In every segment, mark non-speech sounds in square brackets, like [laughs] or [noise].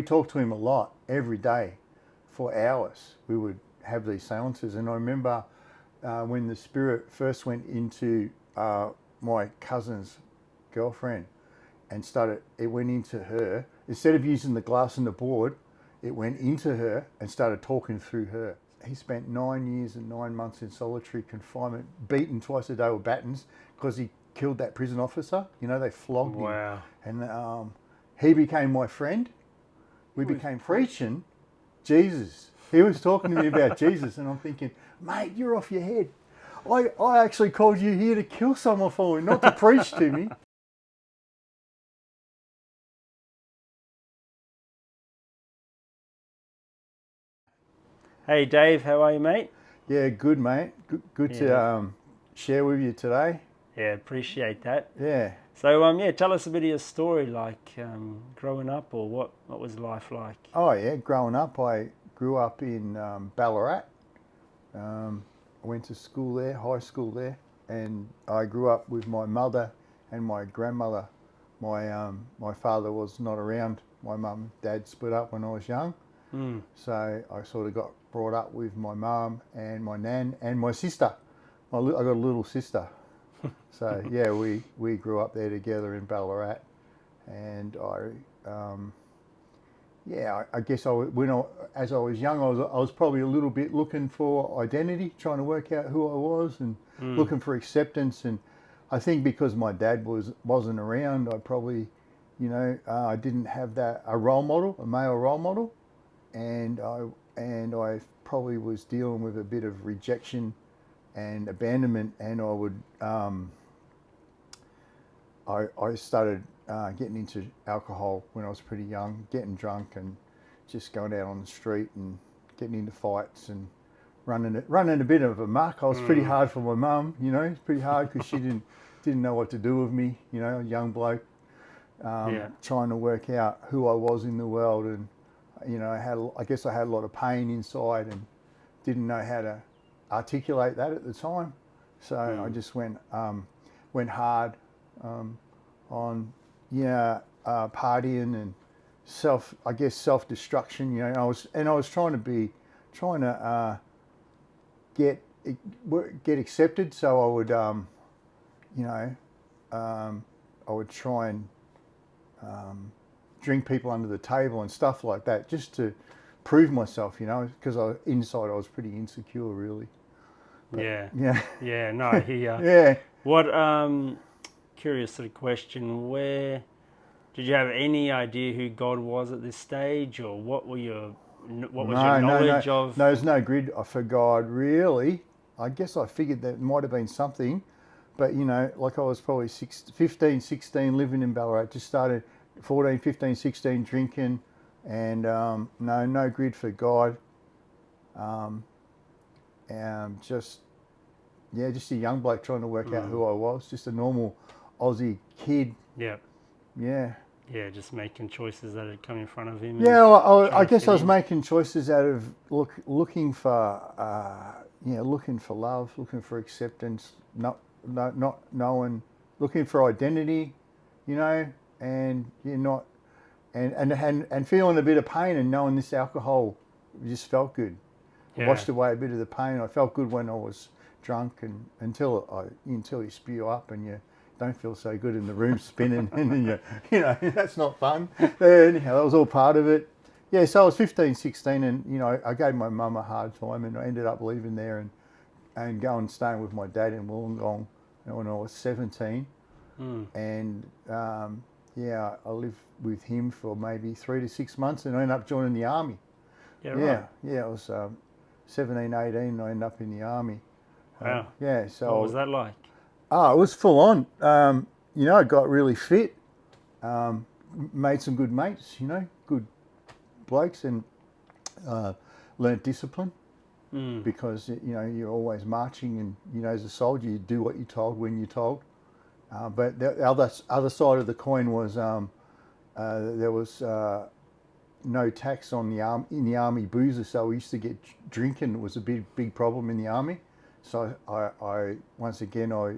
We talked to him a lot every day for hours. We would have these seances, and I remember uh, when the spirit first went into uh, my cousin's girlfriend and started, it went into her. Instead of using the glass and the board, it went into her and started talking through her. He spent nine years and nine months in solitary confinement, beaten twice a day with batons because he killed that prison officer. You know, they flogged him. Wow. And um, he became my friend. We became preaching Jesus. He was talking to me about Jesus, and I'm thinking, mate, you're off your head. I, I actually called you here to kill someone for me, not to preach to me. [laughs] Hey Dave, how are you, mate? Yeah, good, mate. Good, good to um, share with you today. Yeah, appreciate that. Yeah. So, um, yeah, tell us a bit of your story, like um, growing up, or what what was life like? Oh, yeah. Growing up, I grew up in um, Ballarat. Um, I went to school there, high school there, and I grew up with my mother and my grandmother. My um, my father was not around. My mum dad split up when I was young, Mm. so I sort of got brought up with my mum and my nan and my sister. I got a little sister. [laughs] so yeah, we, we grew up there together in Ballarat, and I um, yeah, I, I guess I when I, as I was young, I was I was probably a little bit looking for identity, trying to work out who I was, and looking for acceptance. And I think because my dad was wasn't around, I probably, you know, uh, I didn't have that a role model, a male role model, and I and I probably was dealing with a bit of rejection and abandonment, and I would. Um, I, I started uh, getting into alcohol when I was pretty young, getting drunk and just going out on the street and getting into fights and running it, running a bit of a muck. I was pretty hard for my mum, you know, it's pretty hard because she didn't [laughs] didn't know what to do with me, you know, a young bloke um, Yeah. trying to work out who I was in the world and you know, I had a- I guess I had a lot of pain inside and didn't know how to articulate that at the time. So I just went um, went hard um, on yeah uh, partying and self I guess self destruction. You know, I was and I was trying to be trying to uh, get get accepted. So I would um, you know um, I would try and um, drink people under the table and stuff like that just to prove myself. You know, because I inside I was pretty insecure really. Yeah, Yeah. yeah, no, hear. ya. [laughs] Yeah. What um, curious sort of question? Where did you have any idea who God was at this stage, or what were your what was your knowledge no, of? No, there's no grid for God, really. I guess I figured that might have been something, but you know, like I was probably six, 15, 16, living in Ballarat, just started 14, 15, 16, drinking, and um, no, no grid for God. Um, and just, yeah, just a young bloke trying to work out who I was, just a normal Aussie kid. Yeah, Yeah. yeah, just making choices that had come in front of him. Yeah, well, I, I guess I was in. making choices out of look looking for uh, yeah looking for love, looking for acceptance, not not not knowing, looking for identity, you know, and you're not and and and, and feeling a bit of pain and knowing this alcohol just felt good. Yeah. washed away a bit of the pain. I felt good when I was drunk and until I until you spew up and you don't feel so good in the room spinning [laughs] and then you you know [laughs] that's not fun. But anyhow, that was all part of it. Yeah, so I was 15, 16 and you know I gave my mum a hard time and I ended up leaving there and and going staying with my dad in Wollongong when I was 17 Mm. and um, yeah I lived with him for maybe three to six months and I ended up joining the army. Yeah, Yeah, right. yeah, it was um, 17, 18, I ended up in the army. Uh, Wow. yeah, so What was that like? Oh, it was full on. Um, you know, I got really fit, um, made some good mates, you know, good blokes, and uh, learnt discipline Mm. because, you know, you're always marching and, you know, as a soldier, you do what you're told when you're told. Uh, but the other, other side of the coin was um, uh, there was uh, no tax on the arm in the army boozer, so we used to get drinking was a big big problem in the army. So I, I once again I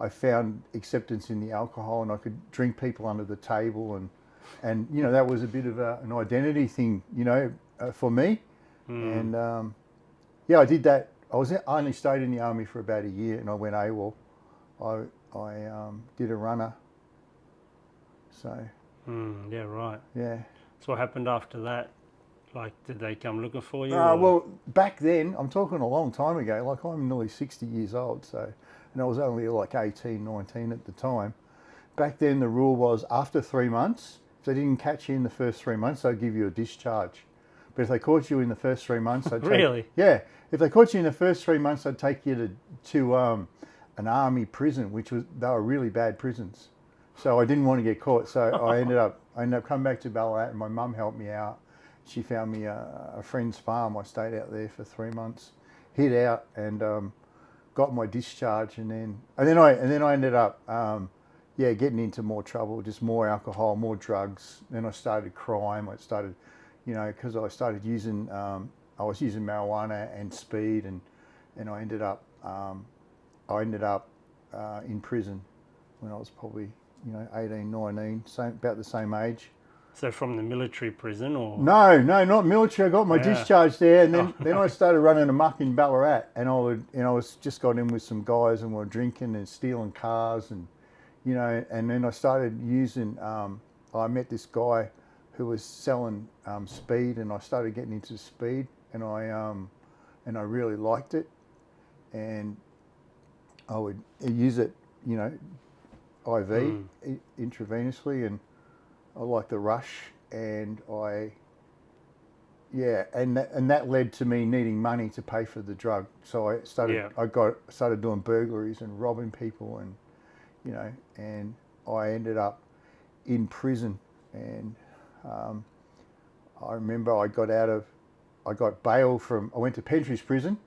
I found acceptance in the alcohol, and I could drink people under the table and and you know that was a bit of a, an identity thing, you know, uh, for me. Hmm. And um, yeah, I did that. I was I only stayed in the army for about a year, and I went AWOL. I I um, did a runner. So Hmm, yeah, right. yeah. So what happened after that? Like, did they come looking for you? Uh, or- well, back then, I'm talking a long time ago. Like I'm nearly 60 years old, so and I was only like 18, 19 at the time. Back then, the rule was after three months, if they didn't catch you in the first three months, they'd give you a discharge. But if they caught you in the first three months, [laughs] they'd take- Really? yeah. If they caught you in the first three months, they'd take you to to um, an army prison, which was they were really bad prisons. So I didn't want to get caught. So I ended up I ended up coming back to Ballarat, and my mum helped me out. She found me a, a friend's farm. I stayed out there for three months, hid out, and um, got my discharge. And then and then I and then I ended up um, yeah getting into more trouble, just more alcohol, more drugs. Then I started crime. I started you know because I started using um, I was using marijuana and speed, and and I ended up um, I ended up uh, in prison when I was probably you know 18, 19, same, about the same age. So from the military prison, or No, no, not military. I got my Yeah. discharge there, and then, Oh, then I started running amok in Ballarat, and I would, know, I was just got in with some guys, and we were drinking and stealing cars, and you know, and then I started using. Um, I met this guy who was selling um, speed, and I started getting into speed, and I um, and I really liked it, and I would use it, you know, IV Mm. intravenously, and I like the rush, and I, yeah, and that, and that led to me needing money to pay for the drug. So I started, Yeah. I got started doing burglaries and robbing people, and you know, and I ended up in prison, and um, I remember I got out of, I got bail from, I went to Pentridge prison.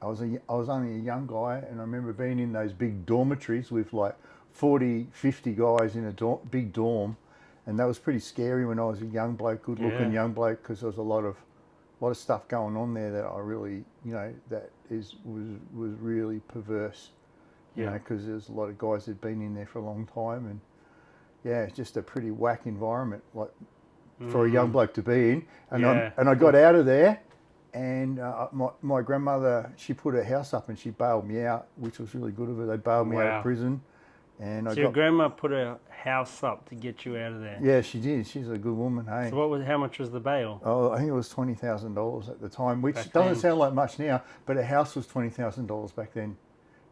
I was a, I was only a young guy, and I remember being in those big dormitories with like 40, 50 guys in a dorm, big dorm, and that was pretty scary when I was a young bloke, good looking Yeah. young bloke, because there was a lot of, lot of stuff going on there that I really, you know, that is was was really perverse, you Yeah. know, because there's a lot of guys that'd been in there for a long time, and yeah, it's just a pretty whack environment, like for a young Mm. bloke to be in. And Yeah. I and I got out of there, and uh, my my grandmother she put her house up and she bailed me out, which was really good of her. They bailed me out of prison, and I So your got grandma put a house up to get you out of there. yeah, she did. She's a good woman. Hey. So what was? How much was the bail? Oh, I think it was twenty thousand dollars at the time, which Back doesn't then. sound like much now, but a house was twenty thousand dollars back then.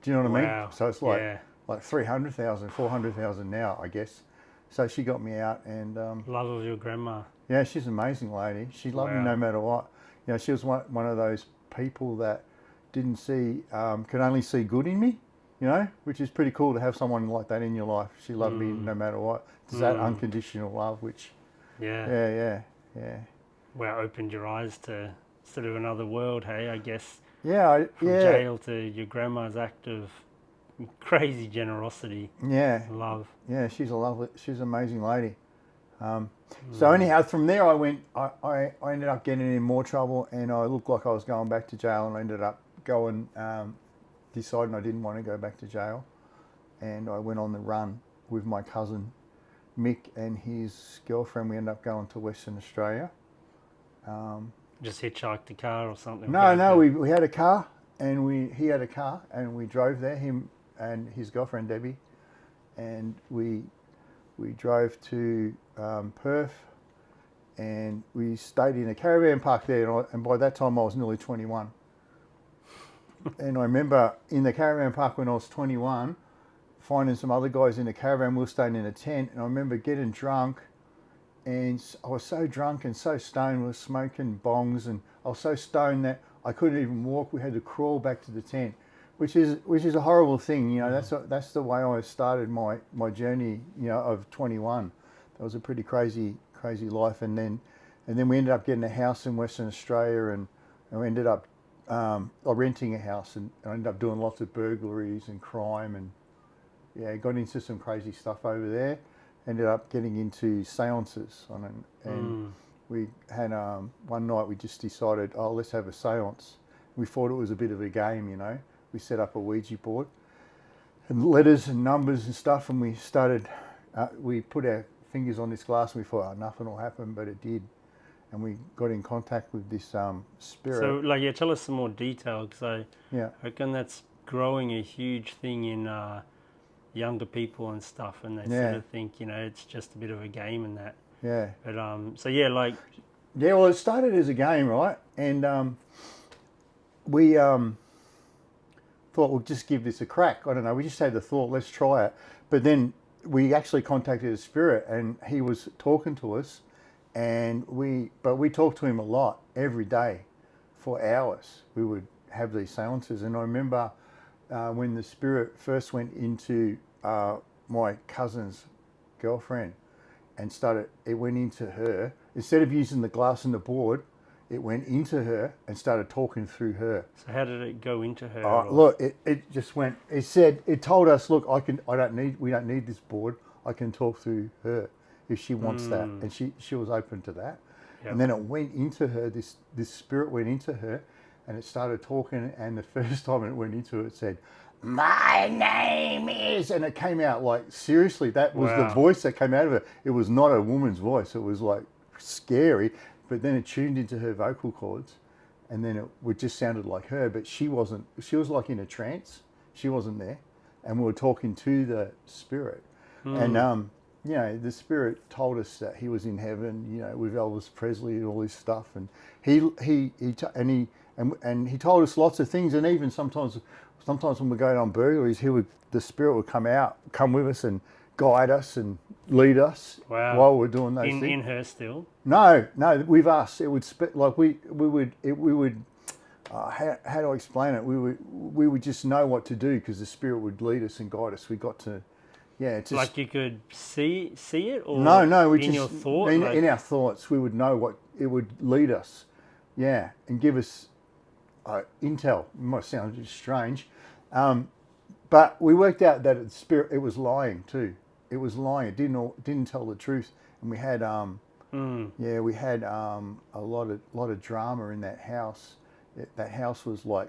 Do you know what I Wow. mean? So it's like yeah, like 300,000, 400,000 now, I guess. So she got me out, and um, love of your grandma. yeah, she's an amazing lady. She loved me no matter what. You know, she was one, one of those people that didn't see, um, could only see good in me, you know, which is pretty cool to have someone like that in your life. She loved me Mm. no matter what. It's that Mm. unconditional love, which, Yeah. yeah, yeah, yeah. Well, opened your eyes to sort of another world. Hey, I guess Yeah, I, from yeah, jail to your grandma's act of crazy generosity, yeah, love. yeah. She's a lovely, she's an amazing lady. Um. So anyhow, from there I went. I, I, I ended up getting in more trouble, and I looked like I was going back to jail, and I ended up going, um, deciding I didn't want to go back to jail, and I went on the run with my cousin Mick and his girlfriend. We ended up going to Western Australia. Um, Just hitchhiked a car or something. no, no, we, we had a car, and we he had a car, and we drove there. Him and his girlfriend Debbie, and we we drove to um, Perth, and we stayed in a caravan park there. And, I, and by that time, I was nearly twenty one. And I remember in the caravan park when I was twenty one, finding some other guys in the caravan. We were staying in a tent, and I remember getting drunk. And I was so drunk and so stoned, we were smoking bongs, and I was so stoned that I couldn't even walk. We had to crawl back to the tent, which is which is a horrible thing. You know, that's a, that's the way I started my my journey. You know, of 21. That was a pretty crazy crazy life, and then and then we ended up getting a house in Western Australia, and, and we ended up um, or renting a house, and I ended up doing lots of burglaries and crime, and yeah, got into some crazy stuff over there. Ended up getting into seances on an, and Mm. we had um, one night we just decided, oh, let's have a seance. We thought it was a bit of a game, you know. We set up a Ouija board and letters and numbers and stuff, and we started. Uh, we put our fingers on this glass and we thought, oh, nothing will happen, but it did. And we got in contact with this um, spirit. So, like, yeah, tell us some more detail because I yeah. reckon that's growing a huge thing in uh, younger people and stuff, and they Yeah. sort of think, you know, it's just a bit of a game and that. Yeah. But um, so yeah, like, Yeah, well, it started as a game, right? And um, we um, thought we'll just give this a crack. I don't know. We just had the thought, let's try it. But then we actually contacted a spirit, and he was talking to us, and we, but we talked to him a lot every day, for hours. We would have these seances, and I remember uh, when the spirit first went into uh, my cousin's girlfriend and started it went into her instead of using the glass and the board it went into her and started talking through her so how did it go into her? uh, look it, it just went it said it told us look i can i don't need we don't need this board i can talk through her if she wants that. And she she was open to that. Yep. and then it went into her this this spirit went into her and it started talking and the [laughs] first time it went into her it said my name is and it came out like seriously that was the voice that came out of it it was not a woman's voice. It was like scary. But then it tuned into her vocal cords and then it would just sounded like her. But she wasn't she was like in a trance. She wasn't there. And we were talking to the spirit. And um you know the spirit told us that he was in heaven you know with elvis presley and all this stuff and he he he and he and, and he told us lots of things and even sometimes sometimes when we're going on burglaries he would the spirit would come out come with us and guide us and lead us Wow. while we're doing those in, things in her still. no, no, with us, it would like we we would it, we would. Uh, how, how do I explain it? We would we would just know what to do because the spirit would lead us and guide us. We got to, yeah, it's like you could see see it, or no, no. We in just your thought. in, like- in our thoughts, we would know what it would lead us, yeah, and give us uh, intel. It might sound just strange, um, but we worked out that spirit it was lying too. It was lying. It didn't all- didn't tell the truth, and we had um, Mm, yeah, we had um, a lot of lot of drama in that house. It, that house was like,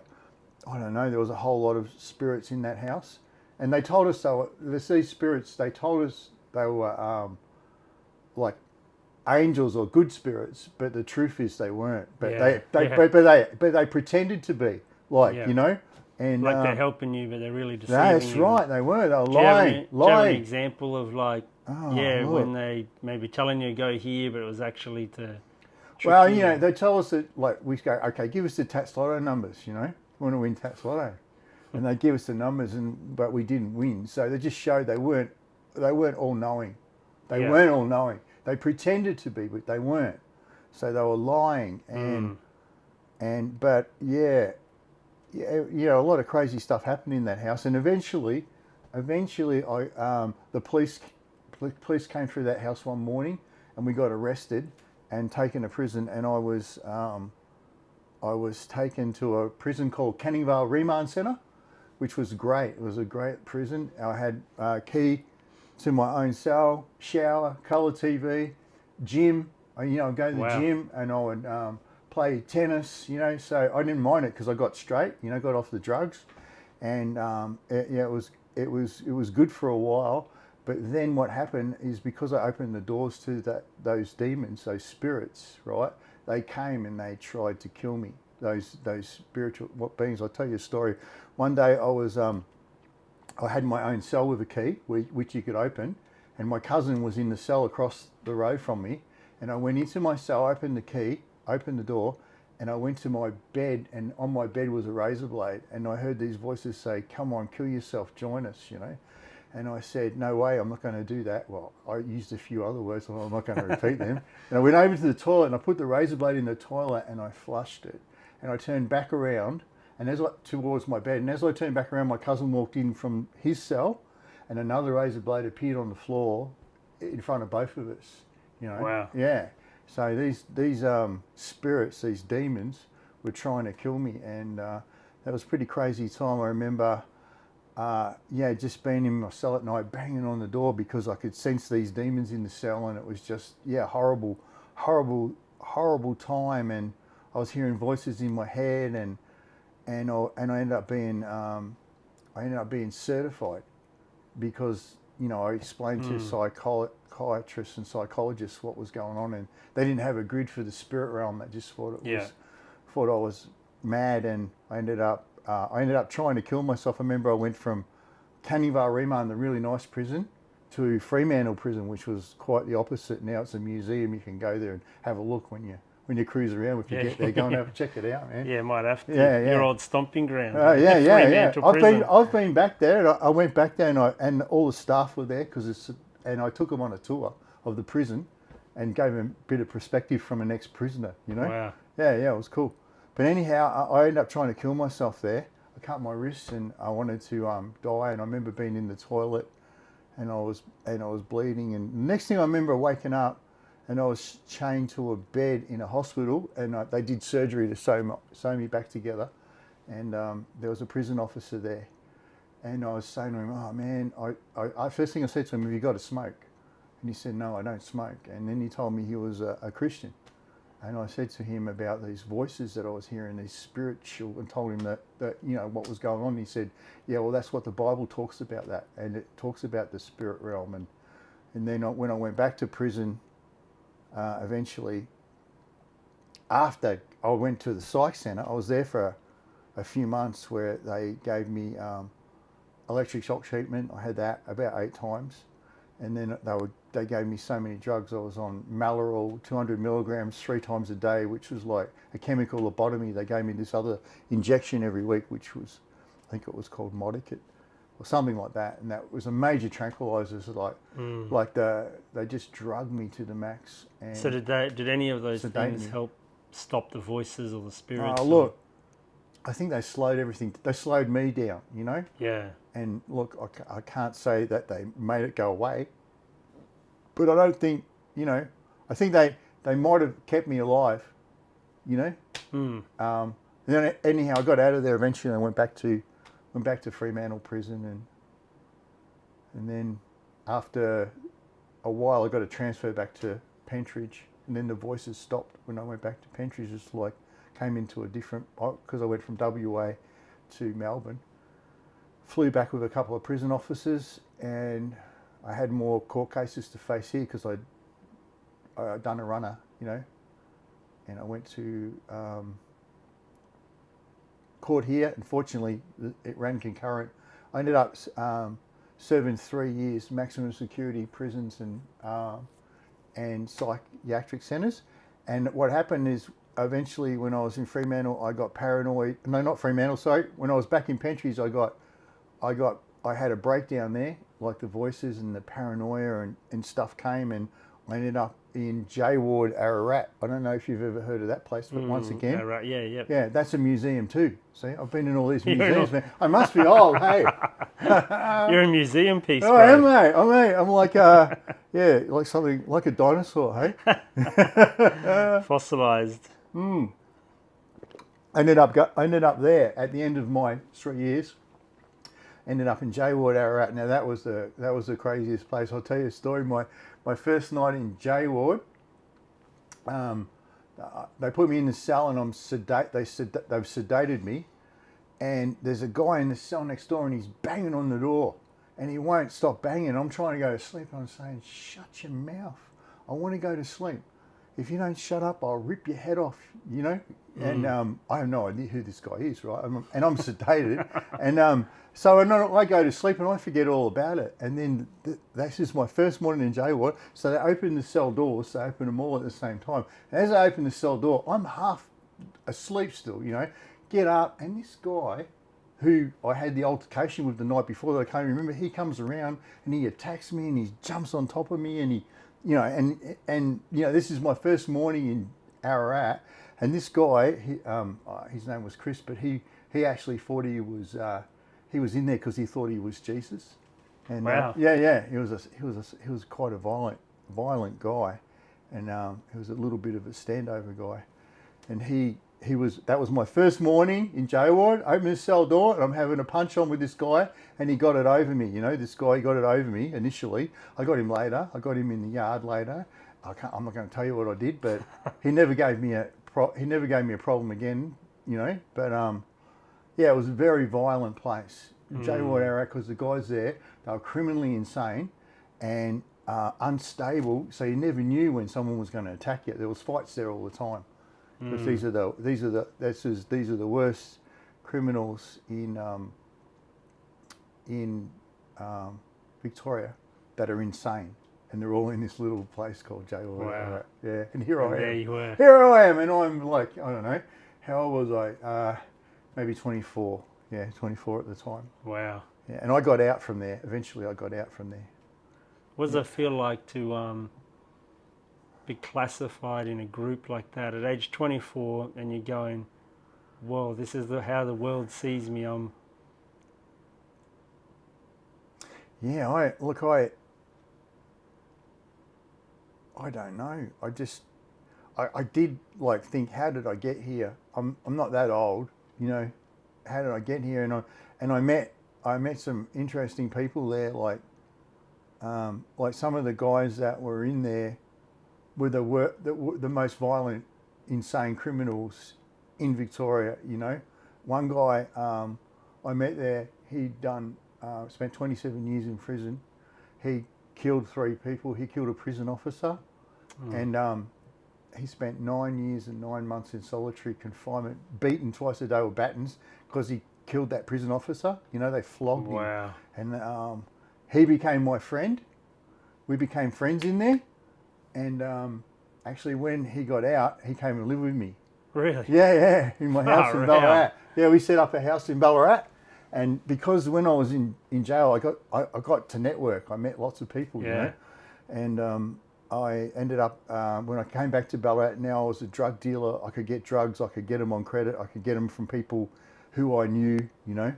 I don't know, there was a whole lot of spirits in that house, and they told us they were there's these spirits. They told us they were um, like angels or good spirits, but the truth is they weren't. But Yeah, they, they yeah. but, but they but they pretended to be like Yeah. you know, and like they're um, helping you, but they're really deceiving that's you. right, they were. They were Do you have lying, any- have an example of like, Oh, yeah, look. when they maybe telling you go here, but it was actually to. Well, you know, they tell us that like we go, okay, give us the Tattslotto numbers. You know, want to win Tattslotto, and they give us the numbers, and but we didn't win. So they just showed they weren't they weren't all knowing. They Yeah. weren't all knowing. They pretended to be, but they weren't. So they were lying, and Mm. and but yeah, yeah, you know, a lot of crazy stuff happened in that house, and eventually, eventually, I um, the police police came through that house one morning, and we got arrested and taken to prison, and I was um, I was taken to a prison called Canning Vale Remand Centre, which was great. It was a great prison. I had a key to my own cell, shower, colour TV, gym. I, you know, I'd go to the Wow. gym and I would um, play tennis. You know, so I didn't mind it because I got straight. You know, got off the drugs, and um, it, yeah, it was it was it was good for a while. But then what happened is because I opened the doors to that those demons, those spirits, right? They came and they tried to kill me. Those those spiritual what beings. I'll tell you a story. One day I was um, I had my own cell with a key, which you could open, and my cousin was in the cell across the road from me. And I went into my cell, opened the key, opened the door, and I went to my bed, and on my bed was a razor blade. And I heard these voices say, Come on, kill yourself, join us, you know. And I said, No way, I'm not going to do that. Well, I used a few other words, so I'm not going to repeat them. [laughs] And I went over to the toilet and I put the razor blade in the toilet and I flushed it. And I turned back around and as I towards my bed, and as I turned back around, my cousin walked in from his cell, and another razor blade appeared on the floor in front of both of us. You know, Wow. yeah. So these these um, spirits, these demons, were trying to kill me, and uh, that was a pretty crazy time. I remember, uh, yeah, just being in my cell at night, banging on the door because I could sense these demons in the cell, and it was just yeah, horrible, horrible, horrible time, and I was hearing voices in my head, and and I, and I ended up being um, I ended up being certified because you know, I explained to psychiatrists and psychologists what was going on, and they didn't have a grid for the spirit realm. They just thought it Yeah. was thought I was mad, and I ended up uh, I ended up trying to kill myself. I remember I went from Canning Vale Remand, the really nice prison, to Fremantle Prison, which was quite the opposite. Now it's a museum. You can go there and have a look when you when you cruise around. If you Yeah. get there, go and have check it out, man. Yeah, might have to. Yeah, yeah. Your old stomping ground. Oh yeah, yeah, yeah. Fremantle I've been. I've been back there. And I, I went back there, and I, and all the staff were there because it's and I took them on a tour of the prison, and gave them a bit of perspective from an ex-prisoner. You know. Wow. Yeah, yeah, it was cool. But anyhow, I, I ended up trying to kill myself there. I cut my wrists and I wanted to um, die. And I remember being in the toilet, and I was and I was bleeding. And next thing I remember waking up, and I was chained to a bed in a hospital, and uh, they did surgery to sew, sew me back together. And um, there was a prison officer there, and I was saying to him, "Oh man, I, I, I first thing I said to him, have you got a smoke?" And he said, "No, I don't smoke." And then he told me he was a, a Christian. And I said to him about these voices that I was hearing, these spiritual, and told him that, that you know what was going on. He said, "Yeah, well, that's what the Bible talks about that, and it talks about the spirit realm." And and then I, when I went back to prison, uh, eventually, after I went to the psych center, I was there for a, a few months where they gave me um, electric shock treatment. I had that about eight times, and then they would they gave me so many drugs. I was on Melleril, 200 milligrams three times a day, which was like a chemical lobotomy. They gave me this other injection every week, which was, I think it was called Modecate or something like that, and that was a major tranquilizer. So like, like the they just drugged me to the max. And So did they? Did any of those things help stop the voices or the spirits? oh, or- look, I think they slowed everything. They slowed me down, you know. Yeah. And look, I, I can't say that they made it go away, but I don't think, you know, I think they, they might have kept me alive, you know. Hmm. Um, and then anyhow, I got out of there eventually. and I went back to, went back to Fremantle prison, and and then after a while, I got a transfer back to Pentridge, and then the voices stopped when I went back to Pentridge. It's like came into a different because I went from WA to Melbourne. Flew back with a couple of prison officers, and I had more court cases to face here because I'd, I'd done a runner, you know, and I went to um, court here. Unfortunately, it ran concurrent. I ended up um, serving three years maximum security prisons and um, and psychiatric centres. And what happened is eventually, when I was in Fremantle, I got paranoid. No, not Fremantle. Sorry, when I was back in Pentridge, I got I got I had a breakdown there, like the voices and the paranoia and, and stuff came, and I ended up in J Ward, Ararat. I don't know if you've ever heard of that place, but once Mm, again, yeah. Yeah, yeah. yeah, that's a museum too. See, I've been in all these [laughs] museums, man. I must be old, hey. [laughs] You're a museum piece, Oh, bro. am I? I'm, I? I'm like, uh, [laughs] yeah, like something like a dinosaur, hey. Fossilized. I ended up go, I ended up there at the end of my three years. Ended up in J Ward, Ararat. Now that was the that was the craziest place. I'll tell you a story. My my first night in J Ward, um, they put me in the cell and I'm sedate. They sed- they've sedated me, and there's a guy in the cell next door and he's banging on the door, and he won't stop banging. I'm trying to go to sleep. I'm saying, shut your mouth. I want to go to sleep. If you don't shut up, I'll rip your head off. You know. And um, I have no idea who this guy is, right? I'm, and I'm [laughs] sedated, and um, so I, know, I go to sleep and I forget all about it. And then th- this is my first morning in jail. ward. So they open the cell doors. They open them all at the same time. And as I open the cell door, I'm half asleep still. You know, get up, and this guy who I had the altercation with the night before that I can't remember, he comes around and he attacks me and he jumps on top of me and he, you know, and and you know, this is my first morning in Ararat, and this guy, he, um, uh, his name was Chris, but he he actually thought he was uh, he was in there because he thought he was Jesus, and uh, yeah, yeah, he was a, he was a, he was quite a violent violent guy, and um, he was a little bit of a standover guy, and he he was that was my first morning in J Ward. Open the cell door, and I'm having a punch on with this guy, and he got it over me. You know, this guy got it over me initially. I got him later. I got him in the yard later. I can't, I'm not going to tell you what I did, but he [laughs] never gave me a pro, he never gave me a problem again. You know, but um, yeah, it was a very violent place. jail at Ararat because the guys there they were criminally insane and uh, unstable, so you never knew when someone was going to attack you. There was fights there all the time because these are the these are the this is these are the worst criminals in um, in um, Victoria that are insane, and they're all in this little place called jail. Wow. Yeah, and here And I there am. you were. Here I am, and I'm like, I don't know, how old was I? Uh, maybe 24. Yeah, 24 at the time. Wow. Yeah, and I got out from there. Eventually, I got out from there. What does it feel like to um, be classified in a group like that at age 24 and you're going, whoa, this is the, how the world sees me. I'm Yeah, I look, I, I don't know. I just, I, I did like think, how did I get here? I'm, I'm not that old, you know. How did I get here? And I, and I met, I met some interesting people there, like, um, like some of the guys that were in there were the wor- the, the most violent, insane criminals in Victoria. You know, one guy um, I met there, he'd done uh, spent 27 years in prison. He killed three people. He killed a prison officer, and um, he spent nine years and nine months in solitary confinement, beaten twice a day with batons because he killed that prison officer. You know, they flogged him wow. and um, he became my friend. We became friends in there, and um, actually, when he got out, he came and lived with me. Really? Yeah, yeah, in my [laughs] house Far in. Ballarat. Yeah, we set up a house in Ballarat, and because when I was in, in jail, I got I, I got to network. I met lots of people, you Yeah. know, and um, I ended up uh, when I came back to Ballarat. Now I was a drug dealer. I could get drugs. I could get them on credit. I could get them from people who I knew, you know,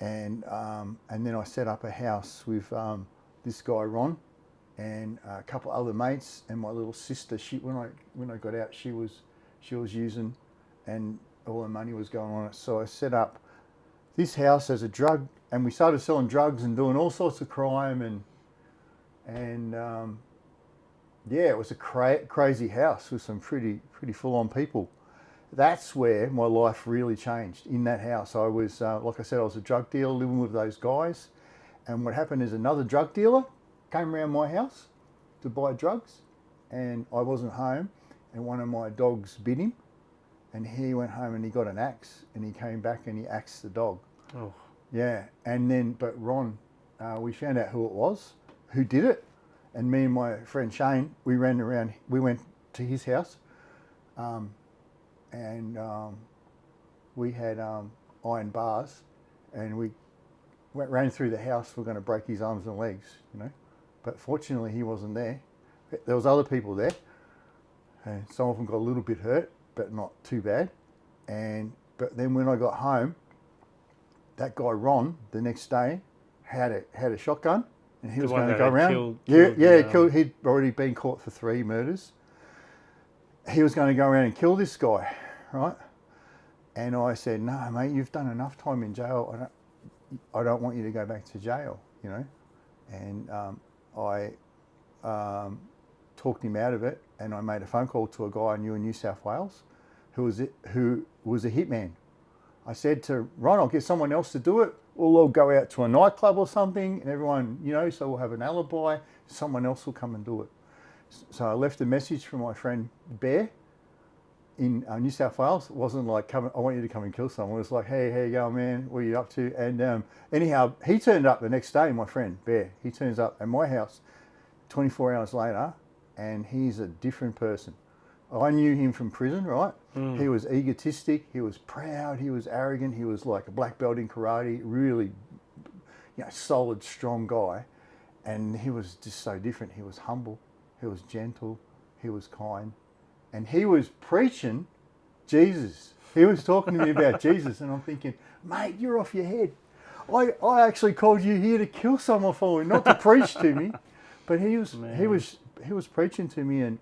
and um, and then I set up a house with um, this guy Ron and a couple other mates and my little sister. She when I when I got out, she was she was using, and all the money was going on it. So I set up this house as a drug, and we started selling drugs and doing all sorts of crime and and um, yeah, it was a cra- crazy house with some pretty pretty full on people. That's where my life really changed. In that house, I was uh, like I said, I was a drug dealer living with those guys, and what happened is another drug dealer came around my house to buy drugs, and I wasn't home, and one of my dogs bit him, and he went home and he got an axe, and he came back and he axed the dog. Oh, Yeah, and then but Ron, uh, we found out who it was, who did it, and me and my friend Shane, we ran around. We went to his house, um, and um, we had um, iron bars, and we went ran through the house. We're going to break his arms and legs, you know, but fortunately he wasn't there. There was other people there, and some of them got a little bit hurt, but not too bad. And but then when I got home, that guy Ron the next day had a had a shotgun and he The was going to go around. killed- yeah, killed yeah, the, um, killed. He'd already been caught for three murders. He was going to go around and kill this guy, right? And I said, "No, mate, you've done enough time in jail. I don't, I don't want you to go back to jail, you know." And um, I um, talked him out of it, and I made a phone call to a guy I knew in New South Wales, who was who was a hitman. I said to Ron, I'll get someone else to do it. We'll all go out to a nightclub or something, and everyone, you know, so we'll have an alibi. Someone else will come and do it. So I left a message for my friend Bear in uh, New South Wales. It wasn't like, come, I want you to come and kill someone. It was like, hey, how you going, man? What are you up to? And um, anyhow, he turned up the next day, my friend Bear. He turns up at my house 24 hours later, and he's a different person. I knew him from prison, right? He was egotistic, he was proud, he was arrogant, he was like a black belt in karate, really, you know, solid, strong guy. And he was just so different. He was humble, he was gentle, he was kind, and he was preaching Jesus. He was talking to me about [laughs] Jesus, and I'm thinking, mate, you're off your head. I, I actually called you here to kill someone for me, not to preach to me. [laughs] But he was he was he was preaching to me, and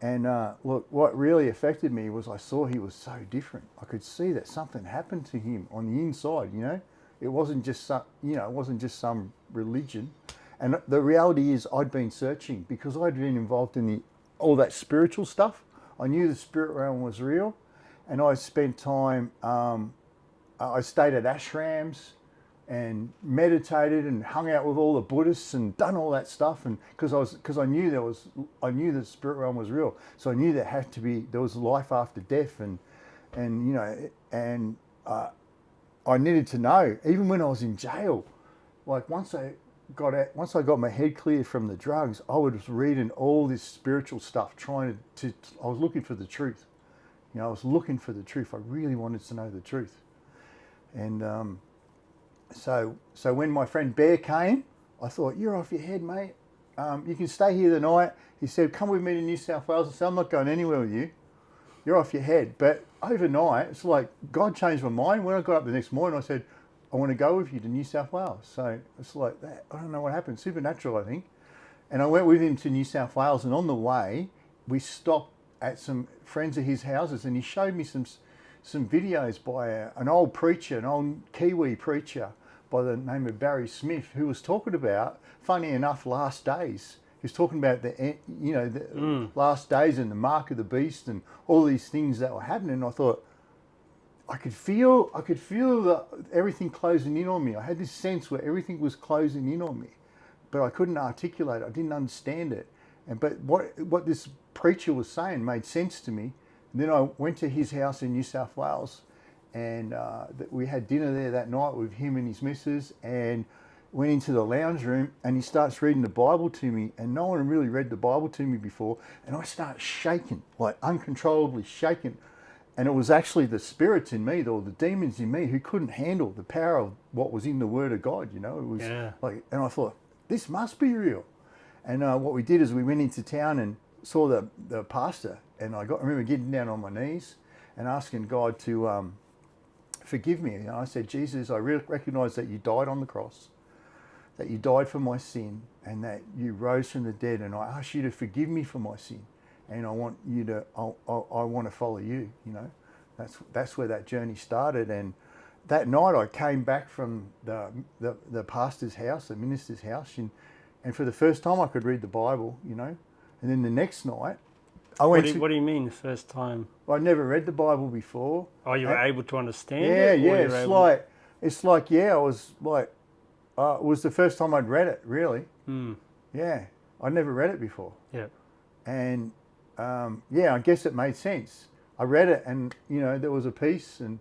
and uh, look, what really affected me was I saw he was so different. I could see that something happened to him on the inside. You know, it wasn't just some you know it wasn't just some religion. And the reality is, I'd been searching because I'd been involved in the all that spiritual stuff. I knew the spirit realm was real, and I spent time. Um, I stayed at ashrams. and meditated and hung out with all the Buddhists and done all that stuff. And because I was, because I knew there was, I knew the spirit realm was real. So I knew there had to be, there was life after death, and and you know, and uh, I needed to know. Even when I was in jail, like once I got out, once I got my head clear from the drugs, I was reading all this spiritual stuff, trying to, to I was looking for the truth. You know, I was looking for the truth. I really wanted to know the truth. And um, so, so when my friend Bear came, I thought, you're off your head, mate. Um, you can stay here the night. He said, come with me to New South Wales. I said, I'm not going anywhere with you. You're off your head. But overnight, it's like God changed my mind. When I got up the next morning, I said, I want to go with you to New South Wales. So it's like that. I don't know what happened. Supernatural, I think. And I went with him to New South Wales. And on the way, we stopped at some friends of his houses and he showed me some some videos by a, an old preacher, an old Kiwi preacher by the name of Barry Smith, who was talking about, funny enough, last days. He was talking about the, you know, the mm. last days and the mark of the beast and all these things that were happening. And I thought, I could feel, I could feel the, everything closing in on me. I had this sense where everything was closing in on me, but I couldn't articulate. It. I didn't understand it. And but what what this preacher was saying made sense to me. And then I went to his house in New South Wales, and uh, we had dinner there that night with him and his missus, and went into the lounge room, and he starts reading the Bible to me, and no one really read the Bible to me before, and I start shaking, like uncontrollably shaking. And it was actually the spirits in me, or the demons in me, who couldn't handle the power of what was in the Word of God. You know, it was yeah. like, and I thought, this must be real. And uh, what we did is we went into town and saw the, the pastor and I got I remember getting down on my knees and asking God to um, forgive me. And I said, Jesus, I recognize that you died on the cross, that you died for my sin, and that you rose from the dead. And I ask you to forgive me for my sin, and I want you to, I, I, I want to follow you. You know, that's that's where that journey started. And that night, I came back from the the, the pastor's house, the minister's house, and and for the first time, I could read the Bible. You know, and then the next night, I went. What do, you, what do you mean, the first time? I'd never read the Bible before. Oh, you were able to understand yeah, it? Yeah, yeah. It's able... like, it's like, yeah, I was like, uh, it was the first time I'd read it, really. Hmm. Yeah, I'd never read it before. Yeah. And um, yeah, I guess it made sense. I read it, and you know, there was a piece, and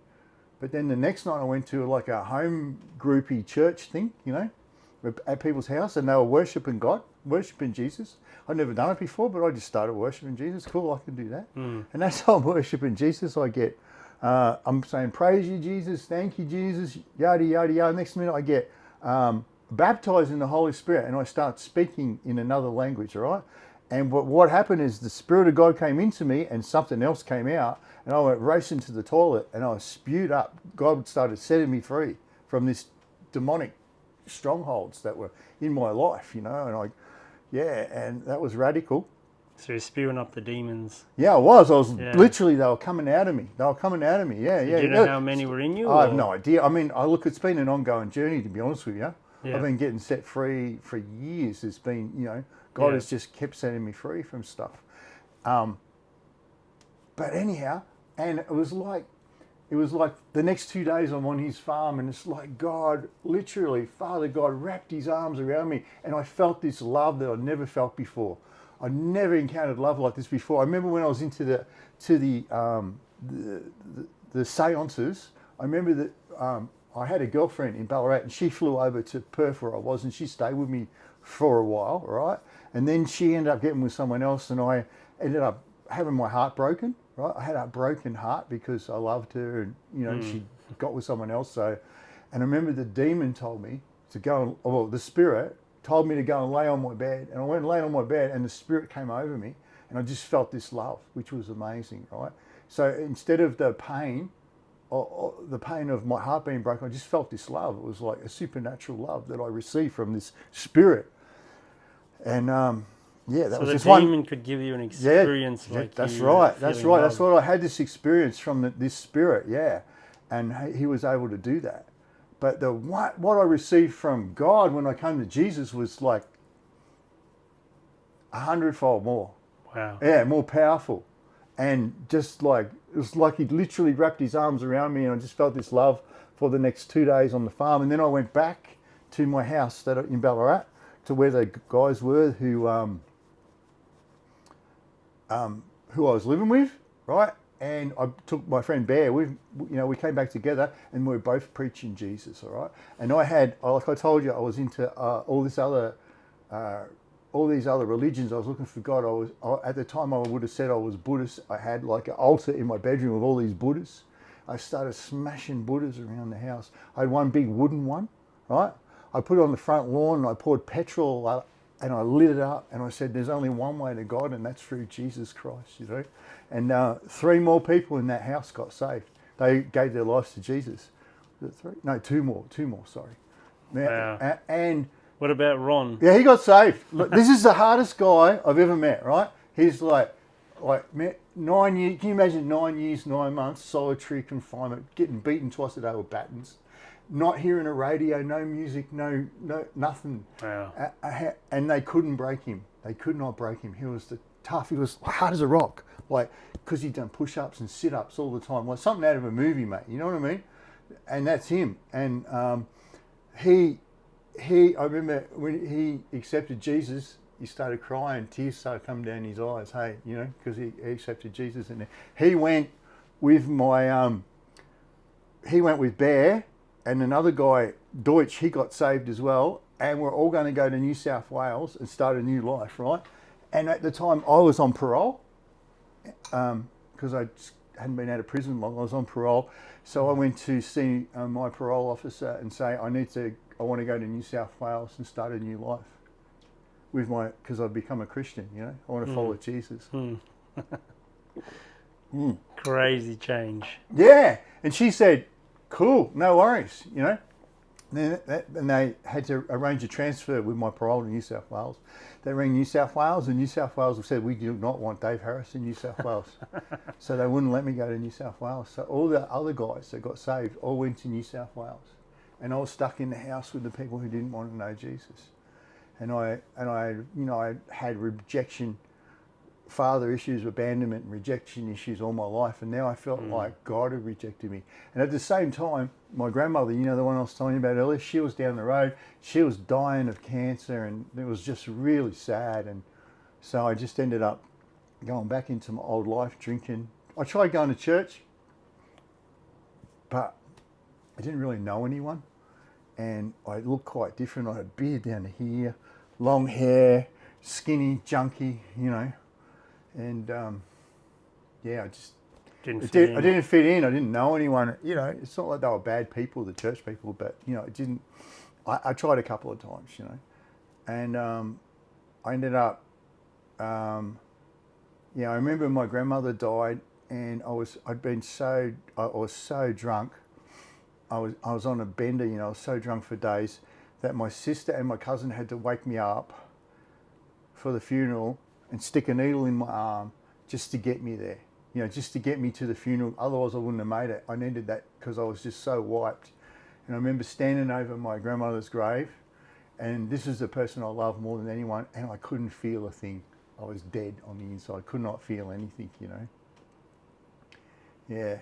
but then the next night I went to like a home groupy church thing, you know, at people's house, and they were worshiping God worshiping Jesus. I'd never done it before, but I just started worshiping Jesus. Cool, I can do that. Mm. And that's how [laughs] I'm worshiping Jesus. I get, uh, I'm saying, praise you, Jesus. Thank you, Jesus. Yada, yada, yada. Next minute, I get um, baptized in the Holy Spirit and I start speaking in another language, all right? And what, what happened is the Spirit of God came into me and something else came out. And I went racing to the toilet and I was spewed up. God started setting me free from this demonic strongholds that were in my life, you know. And I, yeah, and that was radical. So you're spewing up the demons. Yeah, I was. I was yeah. literally they were coming out of me. They were coming out of me. Yeah, yeah. you know how many were in you? I have no idea. I mean, I look. It's been an ongoing journey, to be honest with you. Yeah. I've been getting set free for years. It's been, you know, God yeah. has just kept setting me free from stuff. Um, but anyhow, and it was like it was like the next two days I'm on his farm and it's like God, literally, Father God wrapped his arms around me and I felt this love that I'd never felt before. I'd never encountered love like this before. I remember when I was into the, to the, um, the, the, the seances, I remember that um, I had a girlfriend in Ballarat and she flew over to Perth where I was and she stayed with me for a while, right? And then she ended up getting with someone else and I ended up having my heart broken right? I had a broken heart because I loved her and, you know, mm. she got with someone else. So, and I remember the demon told me to go and, well, the spirit told me to go and lay on my bed. And I went and lay on my bed and the spirit came over me and I just felt this love, which was amazing, right? So instead of the pain, or, or the pain of my heart being broken, I just felt this love. It was like a supernatural love that I received from this spirit. And um, yeah, that so was the just demon one. could give you an experience yeah, like that's right. That's right. Love. That's what I had this experience from the, this spirit. Yeah, and he was able to do that. But the what what I received from God when I came to Jesus was like a hundredfold more. Wow. Yeah, more powerful, and just like it was like he literally wrapped his arms around me, and I just felt this love for the next two days on the farm, and then I went back to my house that in Ballarat to where the guys were who um, um, who I was living with, right? And I took my friend Bear. We, you know, we came back together, and we were both preaching Jesus, all right. And I had, like I told you, I was into uh, all this other, uh, all these other religions. I was looking for God. I was I, at the time I would have said I was Buddhist. I had like an altar in my bedroom with all these Buddhists. I started smashing Buddhas around the house. I had one big wooden one, right? I put it on the front lawn and I poured petrol up and I lit it up and I said, there's only one way to God and that's through Jesus Christ, you know. And uh, three more people in that house got saved. They gave their lives to Jesus. Three? No, two more, two more, sorry. Wow. And what about Ron? Yeah, he got saved. Look, this is the hardest guy I've ever met, right? He's like, like nine years, can you imagine nine years, nine months, solitary confinement, getting beaten twice a day with batons not hearing a radio, no music, no, no, nothing. Wow. And they couldn't break him. They could not break him. He was the tough. He was hard as a rock. Like, because he'd done push-ups and sit-ups all the time. Like something out of a movie, mate. You know what I mean? And that's him. And um, he, he, I remember when he accepted Jesus, he started crying. Tears started coming down his eyes. Hey, you know, because he, he, accepted Jesus. And he went with my, um, he went with Bear and another guy, Deutsch, he got saved as well. And we're all going to go to New South Wales and start a new life, right? And at the time, I was on parole because um, I hadn't been out of prison long. I was on parole, so I went to see uh, my parole officer and say, "I need to. I want to go to New South Wales and start a new life with my because I've become a Christian. You know, I want to mm. follow Jesus." Mm. [laughs] mm. Crazy change. Yeah, and she said, cool, no worries, you know. And, that, and they had to arrange a transfer with my parole to New South Wales. They rang New South Wales, and New South Wales said, We do not want Dave Harris in New South Wales. [laughs] so they wouldn't let me go to New South Wales. So all the other guys that got saved all went to New South Wales. And I was stuck in the house with the people who didn't want to know Jesus. And I, and I, you know, I had rejection father issues, abandonment and rejection issues all my life. And now I felt mm. like God had rejected me. And at the same time, my grandmother, you know, the one I was telling you about earlier, she was down the road. She was dying of cancer and it was just really sad. And so I just ended up going back into my old life, drinking. I tried going to church, but I didn't really know anyone. And I looked quite different. I had a beard down here, long hair, skinny, junky, you know and um, yeah, I just didn't did, I didn't fit in. I didn't know anyone. You know, it's not like they were bad people, the church people, but you know, it didn't. I, I tried a couple of times, you know, and um, I ended up. Um, yeah, I remember my grandmother died, and I was I'd been so I was so drunk. I was I was on a bender, you know, I was so drunk for days that my sister and my cousin had to wake me up for the funeral and stick a needle in my arm just to get me there, you know, just to get me to the funeral. Otherwise, I wouldn't have made it. I needed that because I was just so wiped. And I remember standing over my grandmother's grave, and this is the person I love more than anyone, and I couldn't feel a thing. I was dead on the inside. I could not feel anything, you know. Yeah.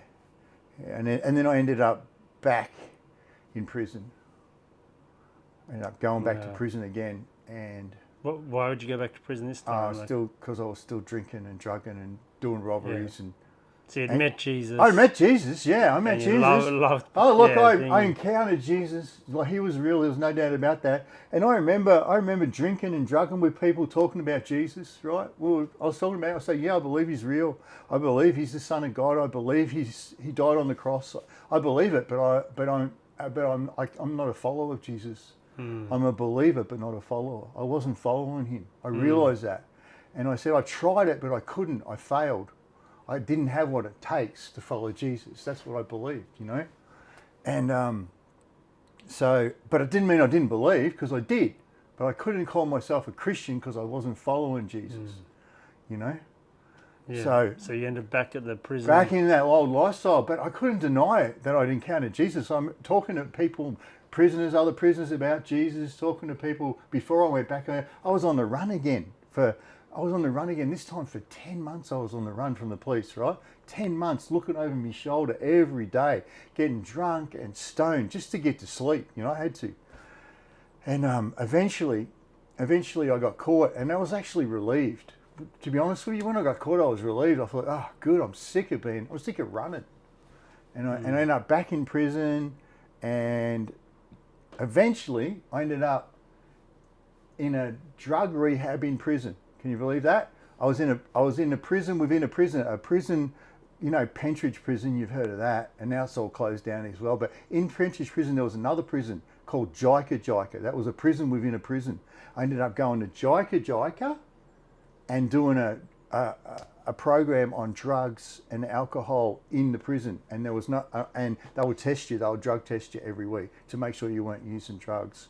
And then, and then I ended up back in prison. I ended up going back yeah. to prison again, and what, why would you go back to prison this time? Uh, still because I was still drinking and drugging and doing robberies yeah. and. So you met Jesus. I met Jesus. Yeah, I met Jesus. Loved, loved, oh look, yeah, I, I encountered Jesus. Like he was real. There was no doubt about that. And I remember, I remember drinking and drugging with people talking about Jesus. Right? Well, I was talking about. I say, yeah, I believe he's real. I believe he's the Son of God. I believe he's he died on the cross. I believe it, but I but I'm but I'm I, am i am not a follower of Jesus. Mm. I'm a believer, but not a follower. I wasn't following him. I mm. realized that. And I said, I tried it, but I couldn't. I failed. I didn't have what it takes to follow Jesus. That's what I believed, you know? And um, so, but it didn't mean I didn't believe because I did. But I couldn't call myself a Christian because I wasn't following Jesus, mm. you know? Yeah. So, so you ended back at the prison. Back in that old lifestyle, but I couldn't deny it that I'd encountered Jesus. I'm talking to people prisoners, other prisoners about Jesus, talking to people before I went back. I was on the run again for I was on the run again. This time for 10 months, I was on the run from the police, right? 10 months looking over my shoulder every day, getting drunk and stoned just to get to sleep. You know, I had to. And um, eventually, eventually I got caught and I was actually relieved. To be honest with you, when I got caught, I was relieved. I thought, oh, good, I'm sick of being, I was sick of running. And I, and I ended up back in prison and eventually I ended up in a drug rehab in prison. Can you believe that? I was in a I was in a prison within a prison, a prison, you know, Pentridge prison. You've heard of that, and now it's all closed down as well. But in Pentridge prison, there was another prison called Jika Jika. That was a prison within a prison. I ended up going to Jika Jika and doing a, a, a program on drugs and alcohol in the prison. And there was not, uh, and they would test you. They would drug test you every week to make sure you weren't using drugs.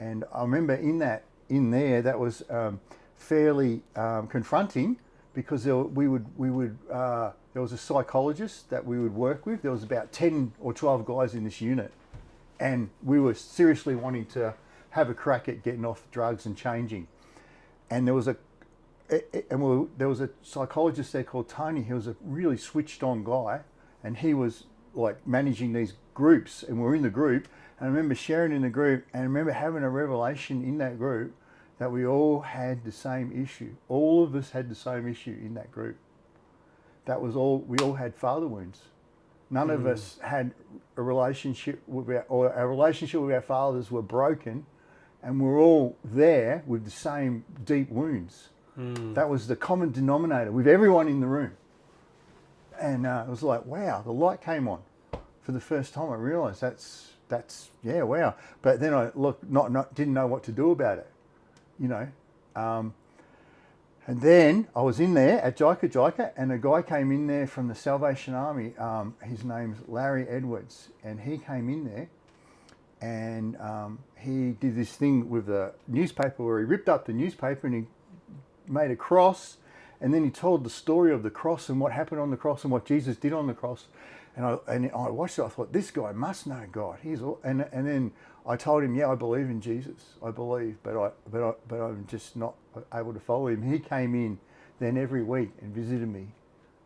And I remember in that, in there, that was um, fairly um, confronting because there, we would, we would, uh, there was a psychologist that we would work with. There was about 10 or 12 guys in this unit and we were seriously wanting to have a crack at getting off drugs and changing. And there was a and we were, there was a psychologist there called Tony. He was a really switched on guy, and he was like managing these groups. And we are in the group, and I remember sharing in the group, and I remember having a revelation in that group that we all had the same issue. All of us had the same issue in that group. That was all. We all had father wounds. None mm. of us had a relationship with our, or our relationship with our fathers were broken, and we're all there with the same deep wounds. Mm. That was the common denominator with everyone in the room. And uh, it was like, wow, the light came on for the first time. I realised that's that's yeah, wow. But then I look, not not didn't know what to do about it, you know. Um, and then I was in there at Jika Jika and a guy came in there from the Salvation Army. Um, his name's Larry Edwards. And he came in there and um, he did this thing with the newspaper where he ripped up the newspaper and he made a cross. And then he told the story of the cross and what happened on the cross and what Jesus did on the cross. And I, and I watched it, I thought, this guy must know God. He's all, and, and then I told him, yeah, I believe in Jesus. I believe, but, I, but, I, but I'm just not able to follow him. He came in then every week and visited me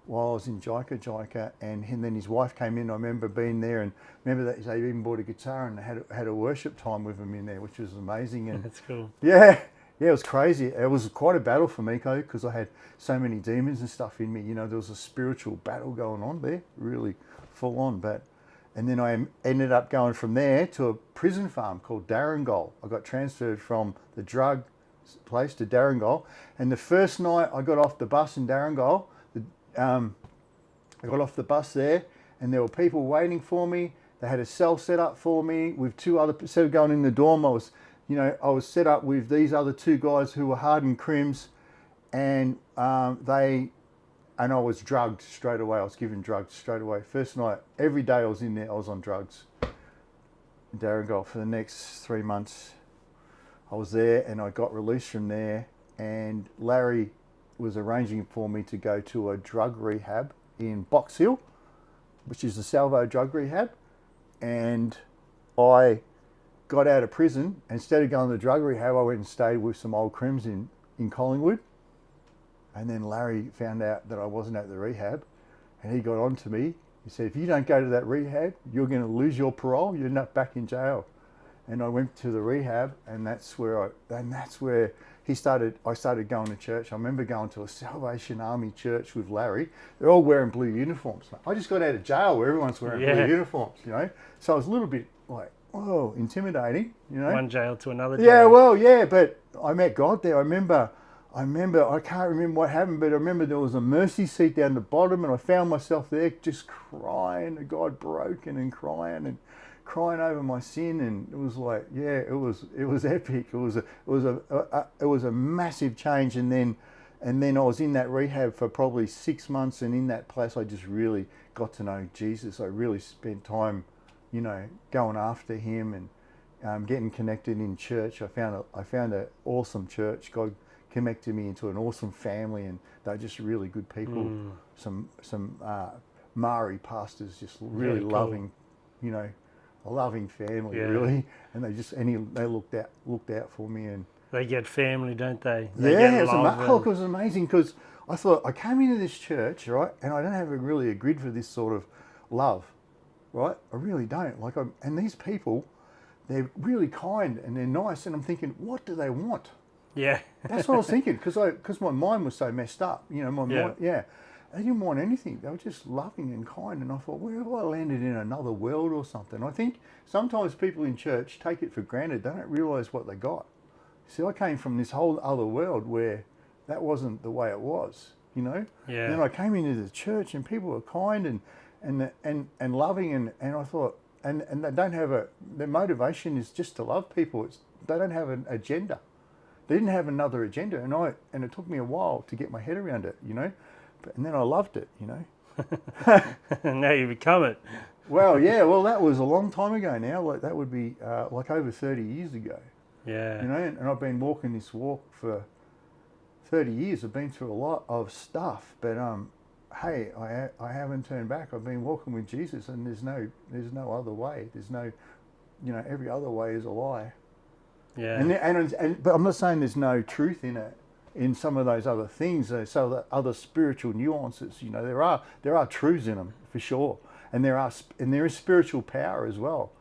while I was in Jika Jika, and, and then his wife came in. I remember being there, and remember that they even bought a guitar and had had a worship time with him in there, which was amazing. And [laughs] that's cool. Yeah, yeah, it was crazy. It was quite a battle for me, because I had so many demons and stuff in me. You know, there was a spiritual battle going on there, really full on. But and then I ended up going from there to a prison farm called Dhurringile. I got transferred from the drug place to Dhurringile. And the first night I got off the bus in Dhurringile, the, um, I got off the bus there and there were people waiting for me. They had a cell set up for me with two other, instead of going in the dorm, I was, you know, I was set up with these other two guys who were hardened crims and um, they and I was drugged straight away. I was given drugs straight away. First night, every day I was in there, I was on drugs. In Dhurringile for the next three months. I was there and I got released from there and Larry was arranging for me to go to a drug rehab in Box Hill, which is the Salvo drug rehab. And I got out of prison. Instead of going to the drug rehab, I went and stayed with some old crims in, in Collingwood and then Larry found out that I wasn't at the rehab and he got on to me. He said, if you don't go to that rehab, you're going to lose your parole. You're not back in jail. And I went to the rehab and that's where I, and that's where he started, I started going to church. I remember going to a Salvation Army church with Larry. They're all wearing blue uniforms. I just got out of jail where everyone's wearing yeah. blue uniforms, you know? So I was a little bit like, whoa, intimidating, you know? One jail to another jail. Yeah, well, yeah, but I met God there. I remember I remember, I can't remember what happened, but I remember there was a mercy seat down the bottom and I found myself there just crying to God, broken and crying and crying over my sin. And it was like, yeah, it was, it was [laughs] epic. It was a, it was a, a, a it was a massive change. And then, and then I was in that rehab for probably six months. And in that place, I just really got to know Jesus. I really spent time, you know, going after him and um, getting connected in church. I found a, I found an awesome church. God, connected me into an awesome family, and they're just really good people. Mm. Some some uh, Maori pastors, just really loving, you know, a loving family, yeah. really. And they just and he, they looked out looked out for me, and They get family, don't they? they yeah, it was, love ama- oh, it was amazing because I thought I came into this church, right, and I don't have a, really a grid for this sort of love, right? I really don't. Like, I'm, and these people, they're really kind and they're nice, and I'm thinking, what do they want? yeah. That's what I was [laughs] thinking because I because my mind was so messed up. You know, my Yeah. mind, yeah. They didn't want anything. They were just loving and kind. And I thought, where have I landed in another world or something? I think sometimes people in church take it for granted. They don't realise what they got. See, I came from this whole other world where that wasn't the way it was. You know. Yeah. Then I came into the church and people were kind and and and and loving and and I thought and and they don't have a their motivation is just to love people. It's they don't have an agenda. They didn't have another agenda, and I and it took me a while to get my head around it, you know. But, and then I loved it, you know. And [laughs] now you become it. Well, [laughs] yeah, well that was a long time ago now. Like that would be uh, like over thirty years ago, Yeah. you know. And, and I've been walking this walk for thirty years. I've been through a lot of stuff, but um, hey, I ha- I haven't turned back. I've been walking with Jesus, and there's no there's no other way. There's no, you know, every other way is a lie. yeah. And, and, and but I'm not saying there's no truth in it, in some of those other things. So the other spiritual nuances, you know, there are there are truths in them for sure, and there are and there is spiritual power as well,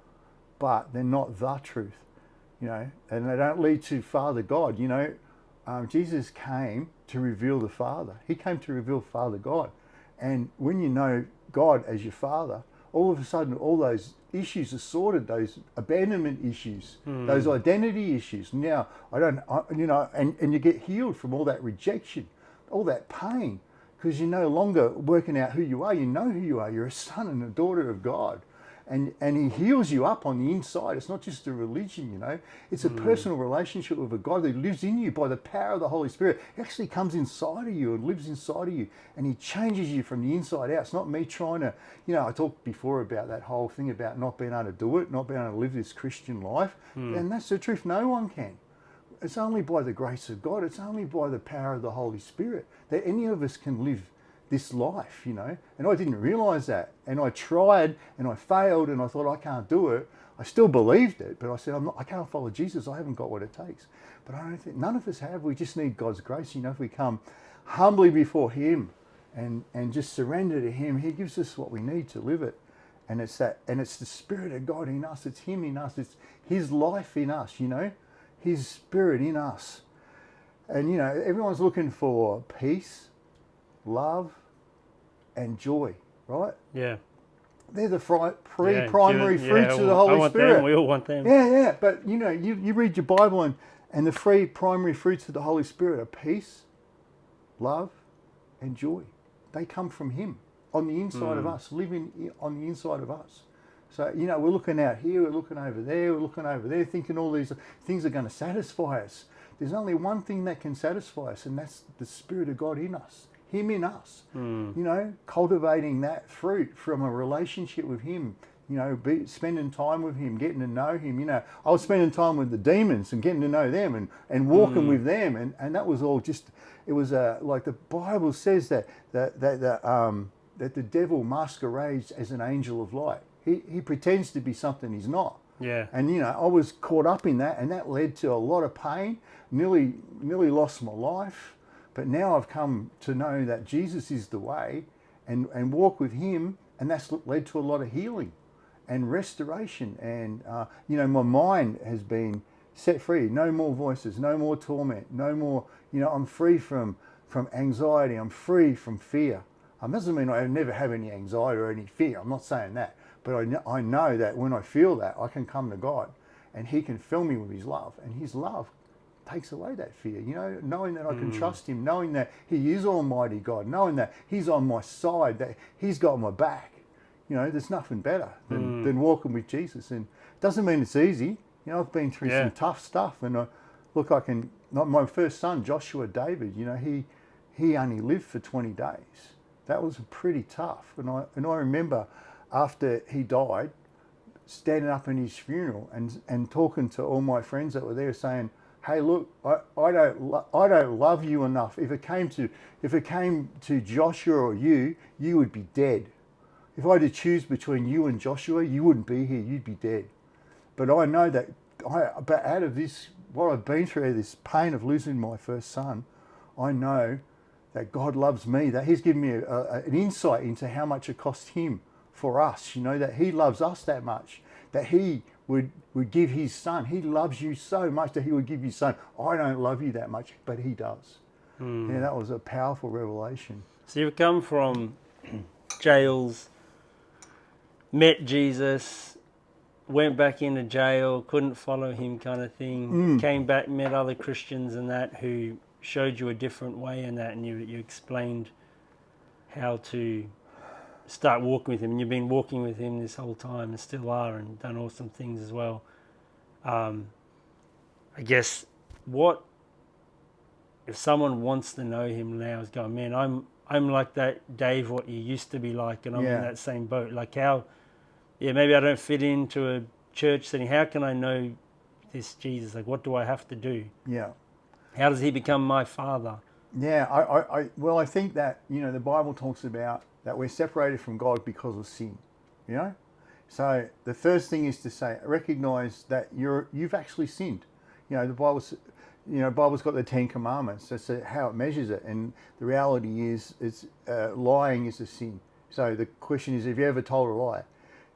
but they're not the truth, you know, and they don't lead to Father God. You know, um, Jesus came to reveal the Father. He came to reveal Father God, and when you know God as your Father, all of a sudden all those issues are sorted. Those abandonment issues, hmm. those identity issues. Now I don't, I, you know, and and you get healed from all that rejection, all that pain, because you're no longer working out who you are. You know who you are. You're a son and a daughter of God. And, and he heals you up on the inside. It's not just a religion, you know. It's a hmm. personal relationship with a God that lives in you by the power of the Holy Spirit. He actually comes inside of you and lives inside of you, and he changes you from the inside out. It's not me trying to, you know. I talked before about that whole thing about not being able to do it, not being able to live this Christian life, hmm. and that's the truth. No one can. It's only by the grace of God, it's only by the power of the Holy Spirit that any of us can live this life, you know. And I didn't realize that. And I tried and I failed and I thought I can't do it. I still believed it, but I said, I'm not, I can't follow Jesus. I haven't got what it takes. But I don't think none of us have. We just need God's grace. You know, if we come humbly before Him and, and just surrender to Him, He gives us what we need to live it. And it's that, and it's the Spirit of God in us. It's Him in us. It's His life in us. You know, His Spirit in us. And you know, everyone's looking for peace, love, and joy, right? yeah. They're the three Yeah, fruits yeah, of the Holy I want Spirit. Them. We all want them. Yeah, yeah. But you know, you, you read your Bible and, and the three primary fruits of the Holy Spirit are peace, love, and joy. They come from Him on the inside of hmm. us, living on the inside of us. So, you know, we're looking out here, we're looking over there, we're looking over there, thinking all these things are going to satisfy us. There's only one thing that can satisfy us, and that's the Spirit of God in us, Him in us. You know, cultivating that fruit from a relationship with Him. You know, be, spending time with Him, getting to know Him. You know, I was spending time with the demons and getting to know them and, and walking with them, and, and that was all just. It was uh, like the Bible says that that that that, um, that the devil masquerades as an angel of light. He he pretends to be something he's not. Yeah. And you know, I was caught up in that, and that led to a lot of pain. Nearly, nearly lost my life. But now I've come to know that Jesus is the way, and and walk with Him, and that's led to a lot of healing, and restoration. And uh, you know, my mind has been set free. No more voices. No more torment. No more. You know, I'm free from from anxiety. I'm free from fear. Um, doesn't mean I never have any anxiety or any fear. I'm not saying that. But I I know that when I feel that, I can come to God and He can fill me with His love. And His love takes away that fear, you know, knowing that I can hmm. trust Him, knowing that He is Almighty God, knowing that He's on my side, that He's got my back. You know, there's nothing better than, hmm. than walking with Jesus. And it doesn't mean it's easy. You know, I've been through Yeah. some tough stuff. And I, look, I can, my first son, Joshua David, you know, he, he only lived for 20 days. That was pretty tough. And I, and I remember after he died, standing up in his funeral and, and talking to all my friends that were there saying, hey, look, I, I, don't, I don't love you enough. If it, came to, if it came to Joshua or you, you would be dead. If I had to choose between you and Joshua, you wouldn't be here, you'd be dead. But I know that I, but out of this what I've been through, this pain of losing my first son, I know that God loves me, that He's given me a, a, an insight into how much it cost Him for us. You know, that He loves us that much, that He would, would give His Son. He loves you so much that He would give His Son. I don't love you that much, but He does. Hmm. Yeah, that was a powerful revelation. So you've come from jails, met Jesus, went back into jail, couldn't follow him, kind of thing. Hmm. Came back, met other Christians and that who showed you a different way in that, and you you explained how to start walking with him. And you've been walking with him this whole time, and still are, and done awesome things as well. Um, I guess what if someone wants to know him now is going, man, I'm I'm like that Dave, what you used to be like, and I'm Yeah. in that same boat. Like how, yeah, maybe I don't fit into a church setting. How can I know this Jesus? Like, what do I have to do? Yeah. How does he become my father? Yeah, I, I, I, well, I think that, you know, the Bible talks about that we're separated from God because of sin, you know? So the first thing is to say, recognize that you're, you've actually sinned. You know, the Bible's, you know, Bible's got the Ten Commandments. That's how it measures it. And the reality is, it's, uh, lying is a sin. So the question is, have you ever told a lie?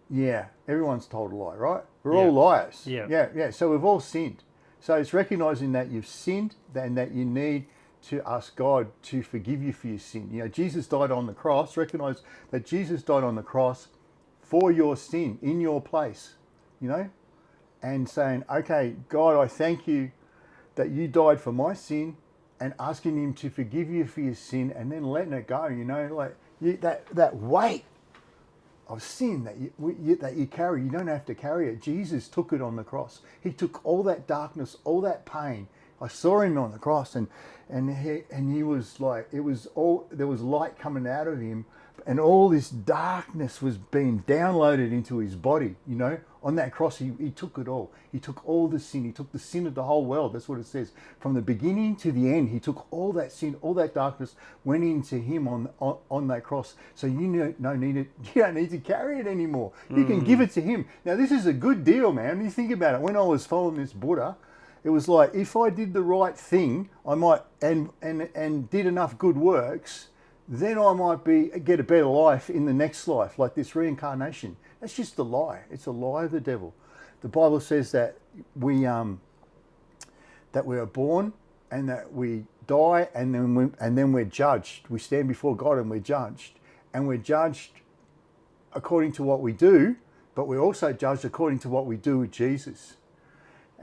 Yeah, everyone's told a lie, right? We're all liars. Yeah. Yeah, yeah. So we've all sinned. So it's recognizing that you've sinned and that you need to ask God to forgive you for your sin. You know, Jesus died on the cross. Recognize that Jesus died on the cross for your sin in your place, you know, and saying, okay, God, I thank you that you died for my sin and asking him to forgive you for your sin and then letting it go, you know, like you, that, that weight of sin that you, you, that you carry. You don't have to carry it. Jesus took it on the cross. He took all that darkness, all that pain. I saw him on the cross, and and he and he was like it was all there was light coming out of him, and all this darkness was being downloaded into his body. You know, on that cross, he, he took it all. He took all the sin. He took the sin of the whole world. That's what it says. From the beginning to the end, he took all that sin, all that darkness, went into him on on, on that cross. So you no, no need it. [laughs] You don't need to carry it anymore. You can hmm. give it to him. Now this is a good deal, man. You think about it. When I was following this Buddha, it was like if I did the right thing, I might and and and did enough good works, then I might be get a better life in the next life, like this reincarnation. That's just a lie. It's a lie of the devil. The Bible says that we um that we are born and that we die and then we, and then we're judged. We stand before God and we're judged, and we're judged according to what we do, but we're also judged according to what we do with Jesus.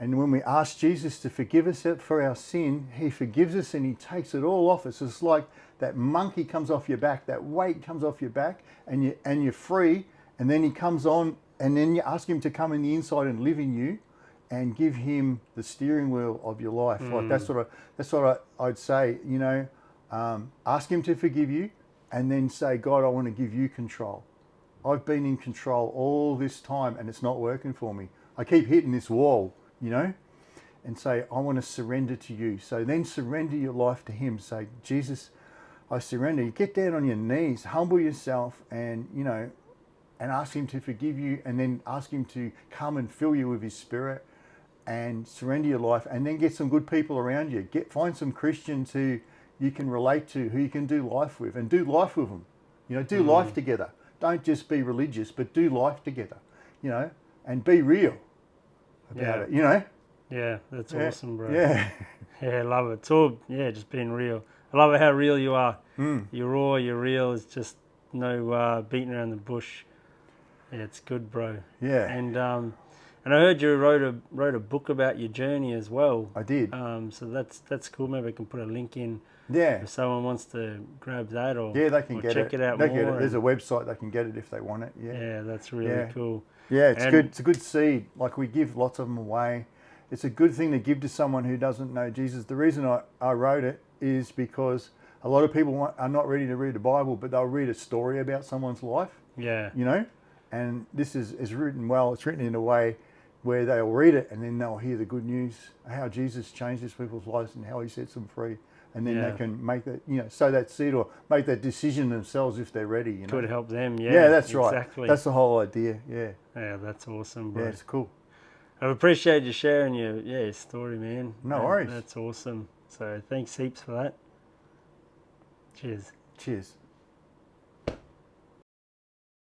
And when we ask Jesus to forgive us for our sin, He forgives us and He takes it all off us. It's like that monkey comes off your back, that weight comes off your back, and you and you're free. And then He comes on, and then you ask Him to come in the inside and live in you, and give Him the steering wheel of your life. Like that's what I, that's what I, I'd say. You know, um, ask Him to forgive you, and then say, God, I want to give you control. I've been in control all this time and it's not working for me. I keep hitting this wall, you know, and say, I want to surrender to you. So then surrender your life to Him. Say, Jesus, I surrender. You get down on your knees, humble yourself, and, you know, and ask Him to forgive you, and then ask Him to come and fill you with His Spirit and surrender your life, and then get some good people around you. Get Find some Christians who you can relate to, who you can do life with, and do life with them. You know, do mm. life together. Don't just be religious, but do life together. You know, and be real about Yeah. it. You know. Yeah, that's Yeah. awesome, bro. Yeah. [laughs] Yeah, I love it. It's all yeah, just being real. I love it how real you are. Mm. You're raw, you're real. It's just no uh, beating around the bush. Yeah, it's good, bro. Yeah. And um, and I heard you wrote a wrote a book about your journey as well. I did. Um, so that's that's cool. Maybe I can put a link in Yeah. if someone wants to grab that or Yeah, they can get check it. it, out they more. Get it. There's a website they can get it if they want it. Yeah. yeah, that's really Yeah. cool. Yeah, it's And- good. It's a good seed. Like we give lots of them away. It's a good thing to give to someone who doesn't know Jesus. The reason I, I wrote it is because a lot of people want, are not ready to read the Bible, but they'll read a story about someone's life, Yeah, you know? And this is, is written well. It's written in a way where they'll read it and then they'll hear the good news, how Jesus changes people's lives and how he sets them free. And then Yeah. they can make that, you know, sow that seed or make that decision themselves if they're ready, you know? could help them. Yeah, yeah, that's right. Exactly. That's the whole idea. Yeah. yeah, that's awesome, bro. Yeah, it's cool. I appreciate you sharing your yeah story, man. No That- worries. That's awesome. So thanks heaps for that. Cheers. Cheers.